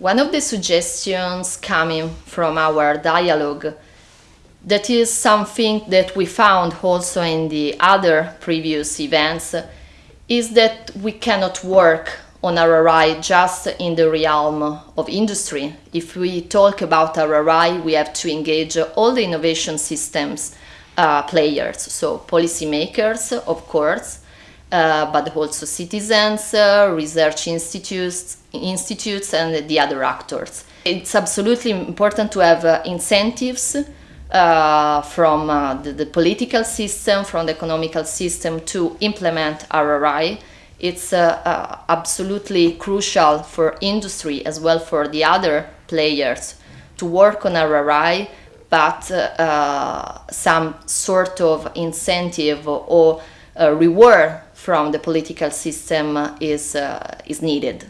One of the suggestions coming from our dialogue that is something that we found also in the other previous events is that we cannot work on RRI just in the realm of industry. If we talk about RRI, we have to engage all the innovation systems uh, players, so policymakers, of course, uh, but also citizens, uh, research institutes, institutes, and the other actors. It's absolutely important to have uh, incentives uh, from uh, the, the, political system, from the economical system to implement RRI. It's absolutely crucial for industry as well for the other players to work on RRI but uh, some sort of incentive or uh, reward from the political system is, uh, is needed.